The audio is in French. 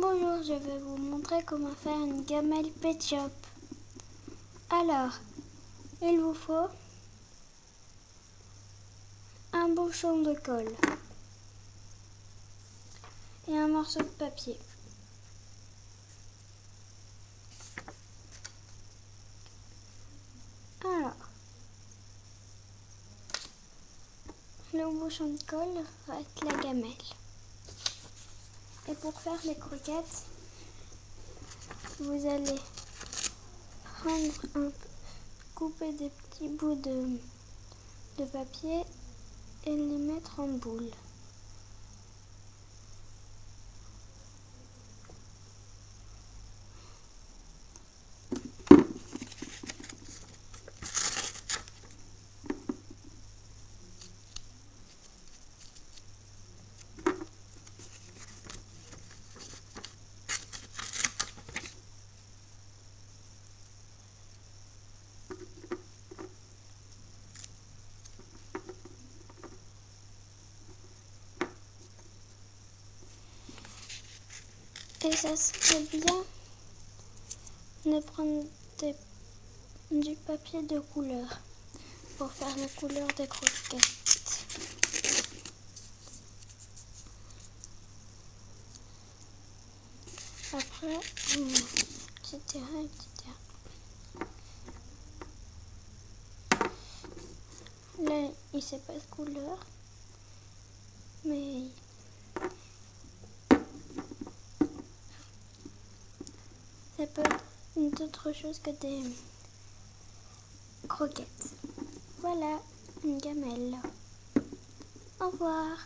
Bonjour, je vais vous montrer comment faire une gamelle Pet Shop. Alors, il vous faut un bouchon de colle et un morceau de papier. Alors, le bouchon de colle être la gamelle. Et pour faire les croquettes, vous allez couper des petits bouts de papier et les mettre en boule. Et ça serait bien de prendre du papier de couleur pour faire la couleur des croquettes. Après, etc., etc. Là, il sait pas de couleur, mais ça peut être autre chose que des croquettes. Voilà, une gamelle. Au revoir.